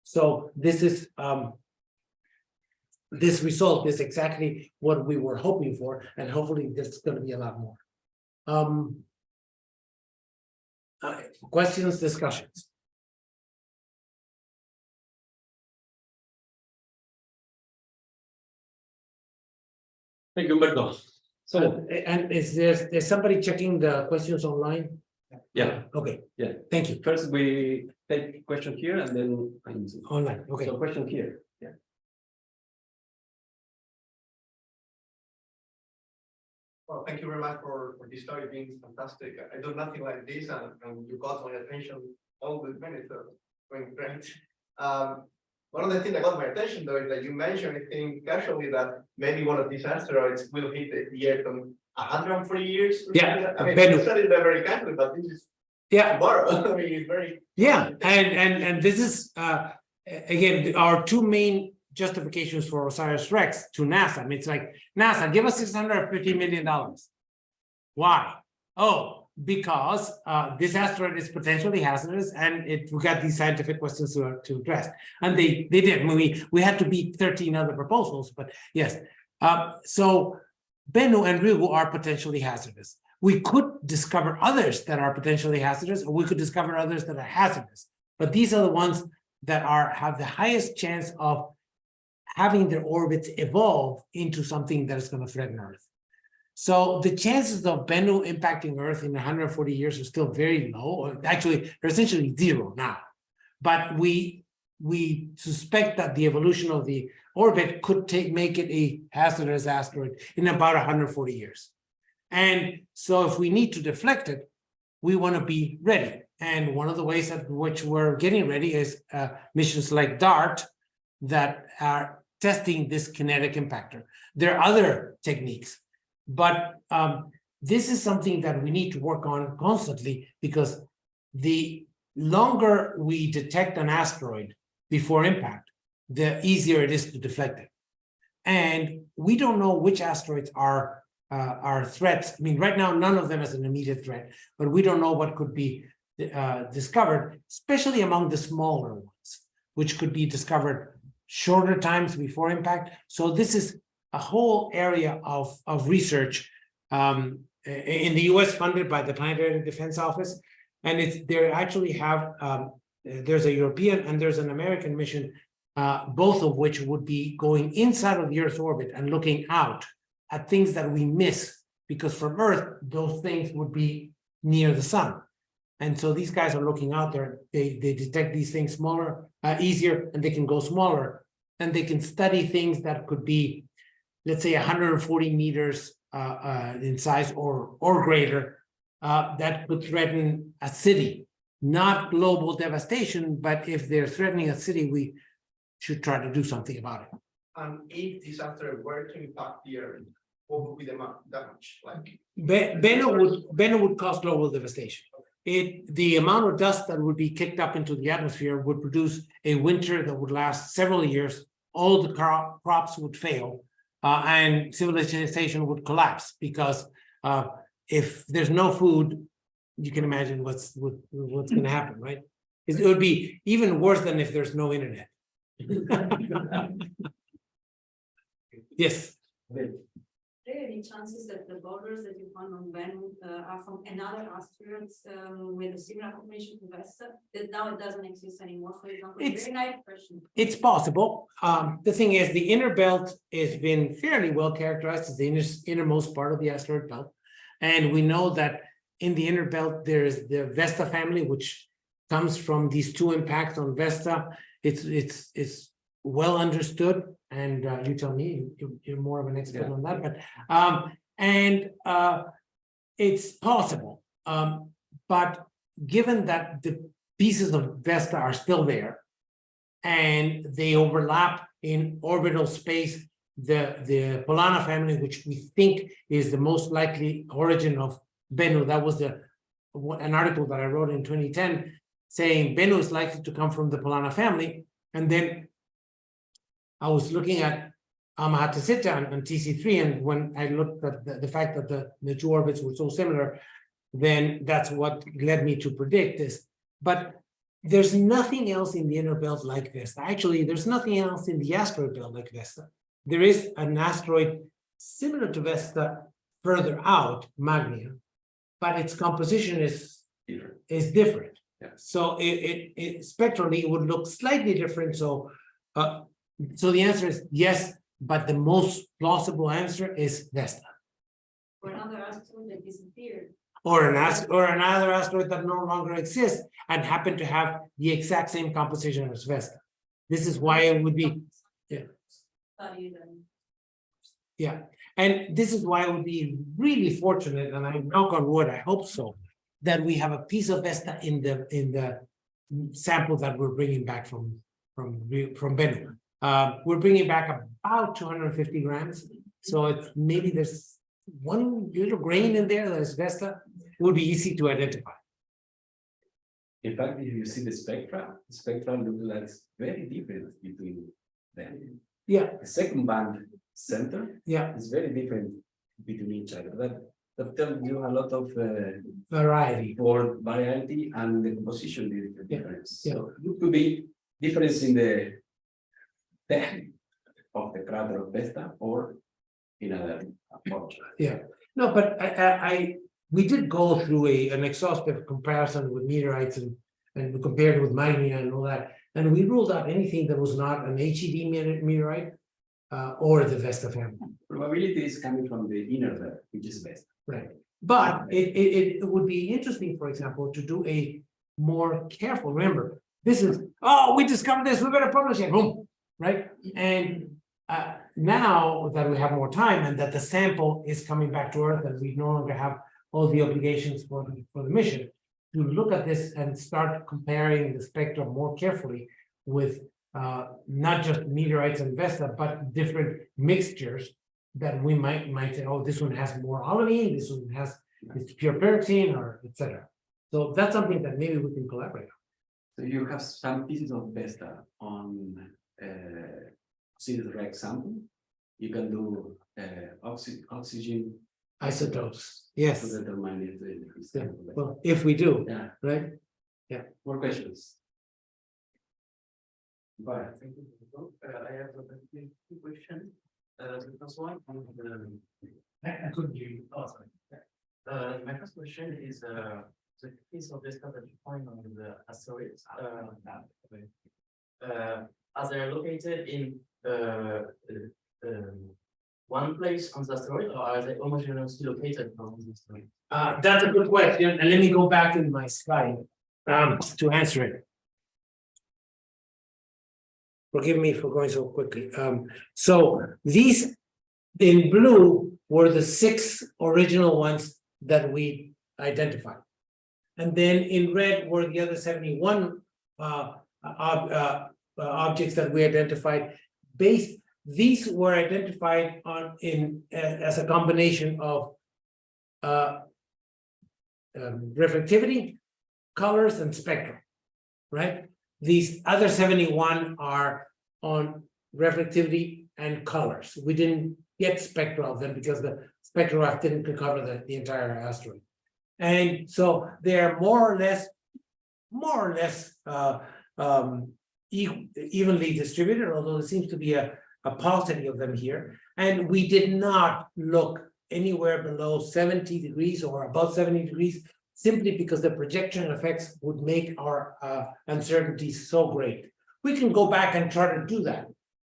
So this is um. This result is exactly what we were hoping for, and hopefully there's gonna be a lot more. Um. uh, questions, discussions? Thank you, Humberto. So, And and is there, is somebody checking the questions online? yeah, Okay. Yeah. Thank you. first we take question here and then. I answer. Online, okay. So question here, yeah. Well, thank you very much for, for this story being fantastic. I- I do nothing like this and, and you got my attention all the minutes, so going great. Um, one of the things that got my attention though is that you mentioned, I think casually that maybe one of these asteroids will hit the- the Earth in hundred and forty years. or Yeah, something like that. I mean, Bennu. you studied that very casually, but this is Yeah, tomorrow. I mean, it's very. yeah, and and and this is uh again, our two main justifications for Osiris Rex to NASA. I mean, it's like, NASA, give us six hundred and fifty million dollars. Why? Oh, because uh this asteroid is potentially hazardous and it we got these scientific questions to to address. And they they did, I mean, we we had to beat thirteen other proposals, but yes. Uh, so Bennu and Ryugu are potentially hazardous. We could discover others that are potentially hazardous, or we could discover others that are hazardous. But these are the ones that are have the highest chance of having their orbits evolve into something that is going to threaten Earth. So the chances of Bennu impacting Earth in 140 years are still very low, or actually, they're essentially zero now. But we we suspect that the evolution of the orbit could take make it a hazardous asteroid in about 140 years. And so if we need to deflect it, we want to be ready. And one of the ways at which we're getting ready is uh, missions like DART that are testing this kinetic impactor. There are other techniques, but um, this is something that we need to work on constantly because the longer we detect an asteroid before impact, the easier it is to deflect it. And we don't know which asteroids are uh, are threats. I mean, right now, none of them is an immediate threat, but we don't know what could be uh, discovered, especially among the smaller ones, which could be discovered shorter times before impact. So this is a whole area of, of research um, in the US funded by the Planetary Defense Office. And it's, they actually have, um, there's a European and there's an American mission, uh, both of which would be going inside of the Earth's orbit and looking out at things that we miss, because from Earth, those things would be near the sun. And so these guys are looking out there, they, they detect these things smaller, uh, easier, and they can go smaller. And they can study things that could be, let's say, hundred and forty meters, uh, uh, in size or, or greater. Uh, that could threaten a city, not global devastation, but if they're threatening a city, we should try to do something about it. And if this asteroid were to impact the Earth, what would be the ma- damage like? Be- Bennu would, Bennu would cause global devastation. It, the amount of dust that would be kicked up into the atmosphere would produce a winter that would last several years. All the crop, crops would fail, uh, and civilization would collapse because, uh, if there's no food, you can imagine what's, what, what's gonna happen, right? It would be even worse than if there's no internet. Yes. There any chances that the borders that you found on Venus uh, are from another asteroid um, with a similar formation to Vesta? That now it doesn't exist anymore, for example? It's- Very naive question. It's possible. Um, the thing is, the inner belt has been fairly well characterized as the inner, innermost part of the asteroid belt. And we know that in the inner belt, there's the Vesta family, which comes from these two impacts on Vesta. It's, it's, it's well understood, and uh, you tell me, you- you're more of an expert Yeah. on that, but, um, and uh, it's possible. Um, but given that the pieces of Vesta are still there, and they overlap in orbital space. The, the Polana family, which we think is the most likely origin of Bennu, that was the an article that I wrote in twenty ten saying Bennu is likely to come from the Polana family, and then I was looking at Almahata Sitta and, and TC three, and when I looked at the, the fact that the, the two orbits were so similar, then that's what led me to predict this. But there's nothing else in the inner belt like this. Actually, there's nothing else in the asteroid belt like Vesta. There is an asteroid similar to Vesta further out, Magnya, but its composition is Different. is different. Yeah. So it, it, it spectrally, it would look slightly different, so, uh, so the answer is yes, but the most plausible answer is Vesta. Or another asteroid that disappeared. Or an ast, or another asteroid that no longer exists and happen to have the exact same composition as Vesta. This is why it would be, yeah. Yeah, and this is why it would be really fortunate, and I knock on wood, I hope so. That we have a piece of Vesta in the, in the sample that we're bringing back from, from, from Bennu. Uh, we're bringing back about two hundred and fifty grams, so it's maybe there's one little grain in there that is Vesta, would be easy to identify. In fact, if you see the spectra, the spectra looks like it's very different between them. Yeah, The second band center yeah, is very different between each other. That that tells you a lot of uh, variety, for variety and the composition is the Yeah, difference. yeah. So it could be difference in the of the crater of Vesta or in other approach. yeah. No, but I, I, I, we did go through a, an exhaustive comparison with meteorites and, and we compared it with Magnya and all that. And we ruled out anything that was not an HED meteorite uh, or the Vesta family. Probability is coming from the inner layer, which is Vesta. Right, but it, it, it would be interesting, for example, to do a more careful, remember, this is, oh, we discovered this, we better publish it, boom, right? And uh, now that we have more time and that the sample is coming back to Earth and we no longer have all the obligations for, the for the mission, to look at this and start comparing the spectrum more carefully with uh, not just meteorites and Vesta, but different mixtures that we might, might say, oh, this one has more olivine, this one has, it's pure pyroxene, or et cetera. So that's something that maybe we can collaborate on. So you have some pieces of Vesta on uh Sirius Rex sample. You can do uh oxy oxygen Isotopes, Yes. to yes, determine if the Yeah, well, if we do, Yeah, right? Yeah. More questions. But thank you. for the talk. Uh, I have a very quick question. Uh, the first one, on the- I couldn't hear you. Oh, sorry. uh, my first question is, uh, the piece of the stuff that you find on the asteroids, uh, uh, are they located in, uh, uh, um, one place on the asteroid, or are they homogeneously located on the asteroid? Uh, that's a good question, and let me go back in my slide, um, to answer it. Forgive me for going so quickly, um, so these in blue were the six original ones that we identified. And then in red were the other seventy-one, uh, ob- uh, uh, objects that we identified. Based, these were identified on, in, a- as a combination of uh, um, reflectivity, colors and spectrum. Right? These other seventy-one are on reflectivity and colors. We didn't get spectra of them because the spectrograph didn't cover the, the entire asteroid. And so they're more or less, more or less uh, um, evenly distributed, although there seems to be a, a paucity of them here. And we did not look anywhere below seventy degrees or above seventy degrees simply because the projection effects would make our uh, uncertainty so great. We can go back and try to do that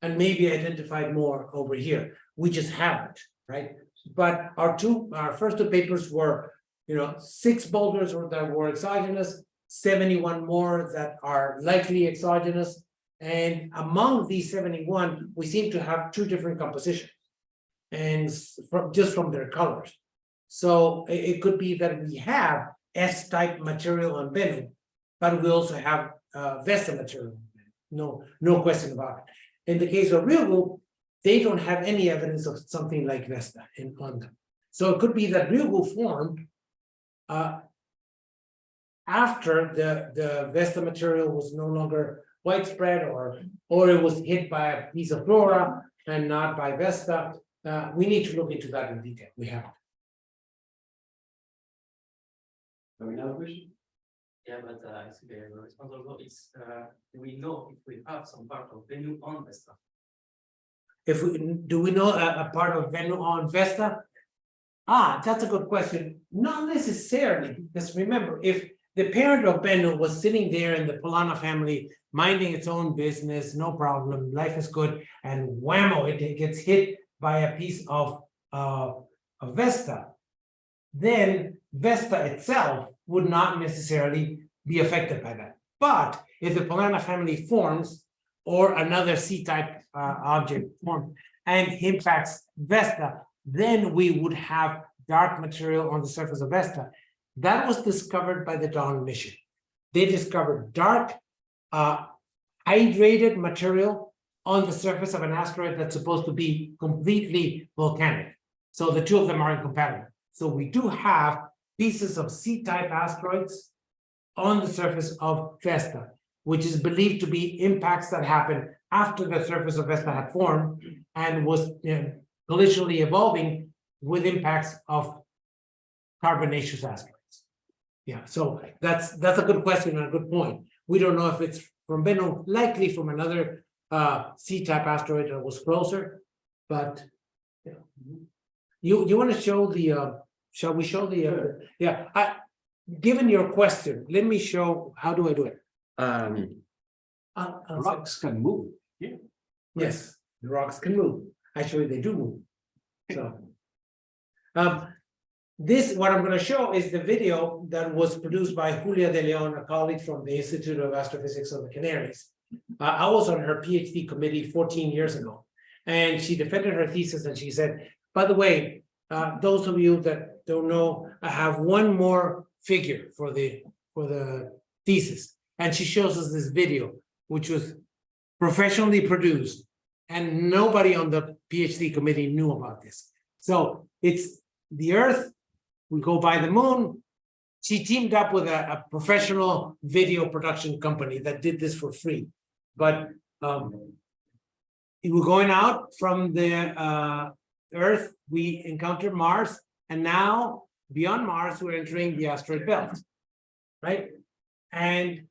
and maybe identify more over here. We just haven't, right? But our two, our first two papers were, you know, six boulders that were exogenous, seventy-one more that are likely exogenous. And among these seventy-one, we seem to have two different compositions. And from, just from their colors. So it, it could be that we have S-type material on Bennu, but we also have uh Vesta material. No, no question about it. In the case of real Ryugu, they don't have any evidence of something like Vesta in on them. So it could be that real Ryugu formed uh after the the Vesta material was no longer widespread or or it was hit by a piece of flora and not by Vesta. Uh, we need to look into that in detail. We have. Have another question? Yeah, but uh, I see the response also, it's, uh, we know if we have some part of Bennu on Vesta? If we, do we know a, a part of Bennu on Vesta? Ah, that's a good question. Not necessarily, because remember, if the parent of Bennu was sitting there in the Polana family, minding its own business, no problem, life is good, and whammo, it gets hit by a piece of, uh, of Vesta. Then Vesta itself would not necessarily be affected by that. But if the Polana family forms or another C-type uh, object forms and impacts Vesta, then we would have dark material on the surface of Vesta. That was discovered by the Dawn mission. They discovered dark, uh, hydrated material on the surface of an asteroid that's supposed to be completely volcanic. So the two of them are incompatible. So we do have pieces of C-type asteroids on the surface of Vesta, which is believed to be impacts that happened after the surface of Vesta had formed and was you know, collisionally evolving with impacts of carbonaceous asteroids. Yeah, so that's that's a good question and a good point. We don't know if it's from Bennu, likely from another uh C-type asteroid that was closer, but you know. You you want to show the uh, shall we show the uh, yeah, I given your question, let me show, how do I do it? Um, Uh, uh, rocks can move. yeah Yes, the rocks can move. Actually, they do move. So. Um, this, what I'm gonna show is the video that was produced by Julia De Leon, a colleague from the Institute of Astrophysics of the Canaries. Uh, I was on her PhD committee fourteen years ago. And she defended her thesis and she said, by the way, uh, those of you that don't know, I have one more figure for the, for the thesis. And she shows us this video, which was professionally produced. And nobody on the PhD committee knew about this. So it's the Earth, we go by the moon. She teamed up with a, a professional video production company that did this for free. But um, we were going out from the uh, Earth, we encountered Mars, and now beyond Mars, we're entering the asteroid belt. Right? And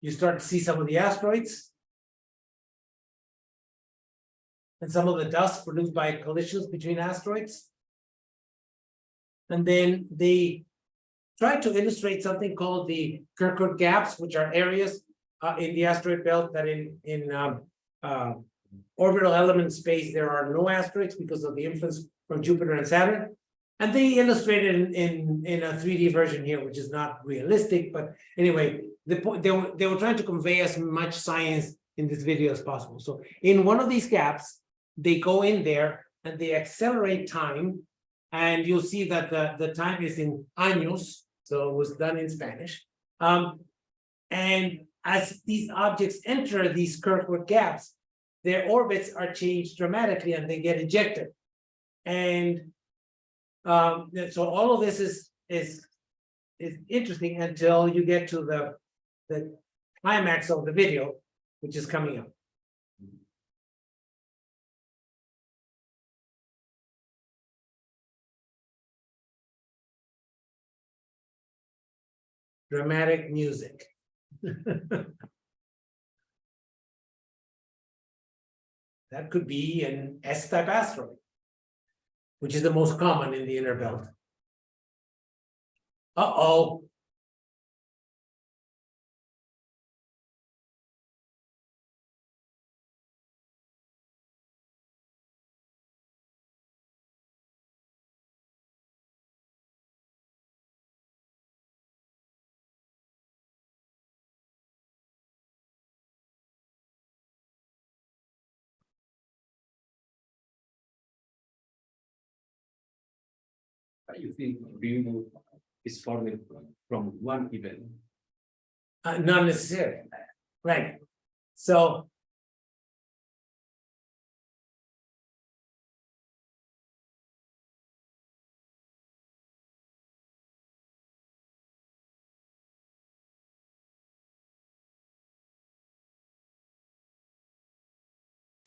you start to see some of the asteroids. And some of the dust produced by collisions between asteroids. And then they try to illustrate something called the Kirkwood gaps, which are areas uh, in the asteroid belt that in, in um, uh, orbital element space, there are no asteroids because of the influence from Jupiter and Saturn. And they illustrated in, in, in a 3D version here, which is not realistic, but anyway, the point, they were, they were trying to convey as much science in this video as possible. So in one of these gaps, they go in there and they accelerate time. And you'll see that the, the time is in años, so it was done in Spanish. Um, and as these objects enter these Kirkwood gaps, their orbits are changed dramatically and they get ejected. And um, so all of this is, is, is interesting until you get to the, the climax of the video, which is coming up. Dramatic music. That could be an S-type asteroid which is the most common in the inner belt. Uh-oh. You think Rimbo is forming from one event? Uh, not necessarily, right? So.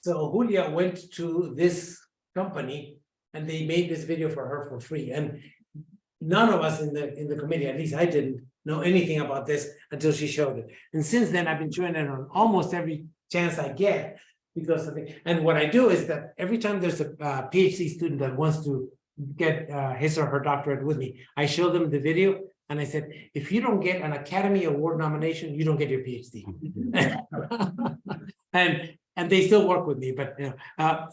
So Julia went to this company and they made this video for her for free, and none of us in the, in the committee, at least I didn't know anything about this until she showed it. And since then, I've been showing it on almost every chance I get because of it. And what I do is that every time there's a uh, PhD student that wants to get uh, his or her doctorate with me, I show them the video and I said, if you don't get an Academy Award nomination, you don't get your PhD. And, and they still work with me, but, you know, uh,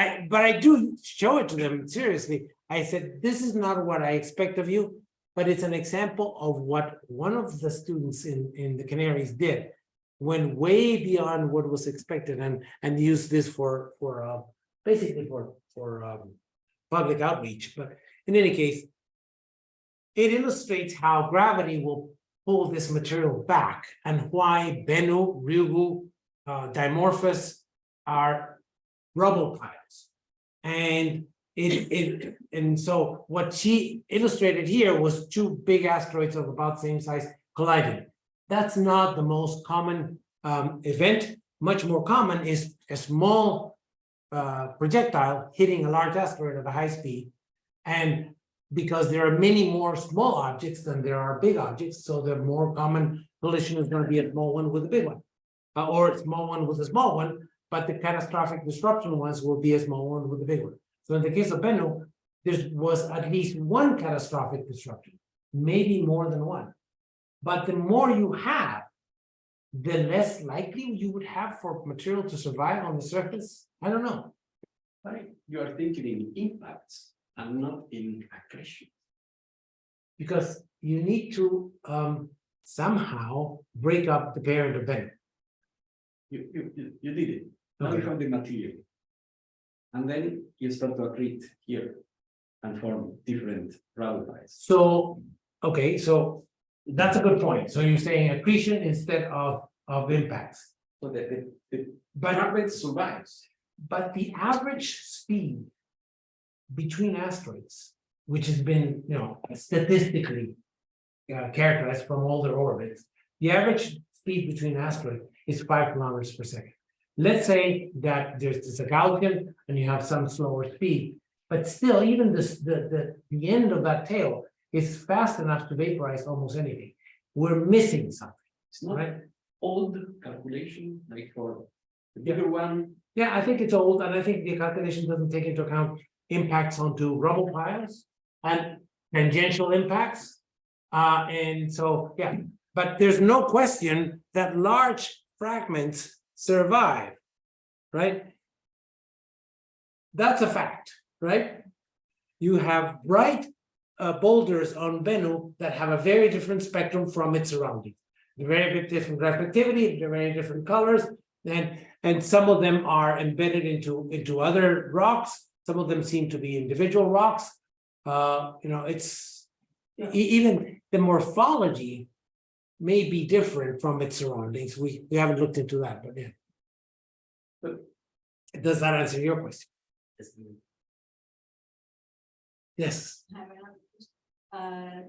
I, but I do show it to them seriously. I said, this is not what I expect of you, but it's an example of what one of the students in, in the Canaries did. Went way beyond what was expected and, and used this for, for, uh, basically for, for, um, public outreach, but in any case, it illustrates how gravity will pull this material back and why Bennu, Ryugu, uh, Dimorphos are rubble piles. And it, it, and so what she illustrated here was two big asteroids of about the same size colliding. That's not the most common um, event. Much more common is a small uh, projectile hitting a large asteroid at a high speed. And because there are many more small objects than there are big objects, so the more common collision is going to be a small one with a big one. Uh, or a small one with a small one, but the catastrophic disruption ones will be a small one with a big one. So in the case of Bennu, there was at least one catastrophic disruption, maybe more than one. But the more you have, the less likely you would have for material to survive on the surface. I don't know. Right, you are thinking in impacts and not in accretion. Because you need to um somehow break up the parent of Bennu. You, you, you, you did it. Now you Okay. have the material. And then you start to accrete here and form different radials. So, okay, so that's a good point. So you're saying accretion instead of of impacts. So the, the, the But fragment survives. But the average speed between asteroids, which has been, you know, statistically uh, characterized from all their orbits, the average speed between asteroids is five kilometers per second. Let's say that there's this a Gaussian and you have some slower speed, but still, even this, the, the, the end of that tail is fast enough to vaporize almost anything. We're missing something, It's not right? old calculation, like for the bigger one, Yeah, I think it's old, and I think the calculation doesn't take into account impacts onto rubble piles and tangential impacts. Uh, and so, yeah, but there's no question that large fragments survive, right? That's a fact, right? You have bright uh, boulders on Bennu that have a very different spectrum from its surroundings. They're Very different reflectivity, they're very different colors, and and some of them are embedded into, into other rocks. Some of them seem to be individual rocks. Uh, you know, it's e- even the morphology may be different from its surroundings. We, we haven't looked into that, but yeah. But does that answer your question? Yes, I have. Uh,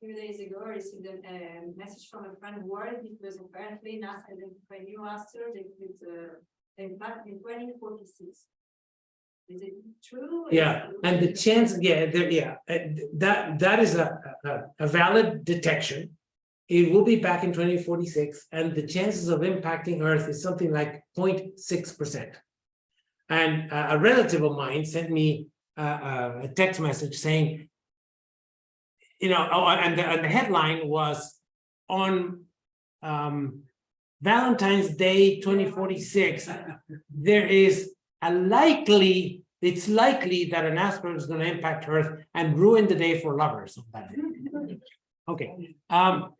few days ago, I received a, a message from a friend worried because apparently NASA identified new asteroid with, uh, impact in twenty forty-six. Is it true? yeah, and the chance, yeah, there, yeah, uh, that, that is a, a, a valid detection. It will be back in twenty forty-six, and the chances of impacting Earth is something like 0.6 percent. And uh, a relative of mine sent me uh, uh, a text message saying. You know, oh, and the, and the headline was on um. Valentine's Day twenty forty-six, there is a likely, it's likely that an asteroid is gonna impact Earth and ruin the day for lovers. Okay, um,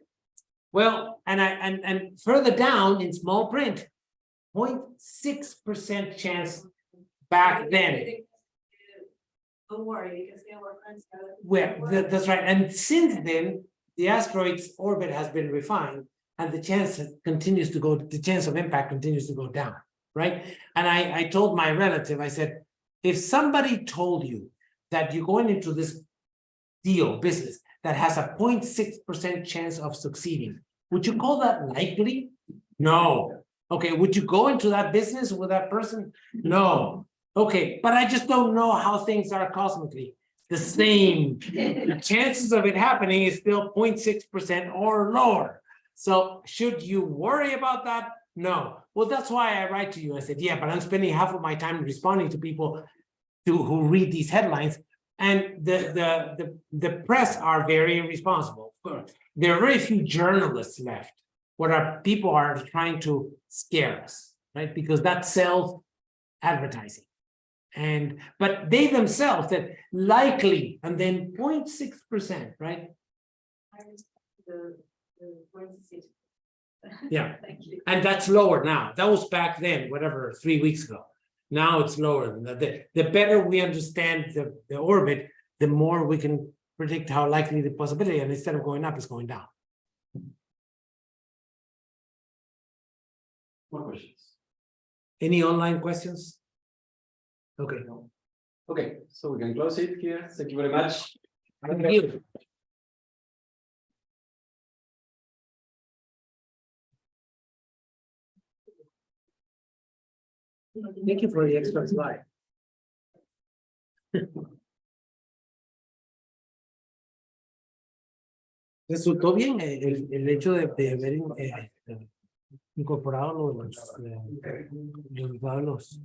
well, and I, and, and further down in small print, 0.6 percent chance back then. Don't worry, because they were friends. Well, that- that's right, and since then, the asteroid's orbit has been refined. And the chance continues to go, the chance of impact continues to go down, right? And I, I told my relative, I said, if somebody told you that you're going into this deal, business, that has a 0.6 percent chance of succeeding, would you call that likely? No. Okay, would you go into that business with that person? No. Okay, but I just don't know how things are cosmically the same. The chances of it happening is still 0.6 percent or lower. So should you worry about that? No. Well, that's why I write to you. I said, yeah, but I'm spending half of my time responding to people to who read these headlines. And the the the the press are very irresponsible. There are very few journalists left. What are people are trying to scare us, right? Because that sells advertising. And but they themselves that likely and then 0.6 percent, right? The, the point. Yeah. Thank you. And that's lower now. That was back then, whatever, three weeks ago. Now it's lower than that. The, the better we understand the, the orbit, the more we can predict how likely the possibility, and instead of going up, it's going down. More questions? Any online questions? Okay, Okay, so we can close it here. Thank you very much. thank you. Thank you for the extra slide. Resultó bien eh, el, el hecho de, de haber eh, incorporado los, eh, los los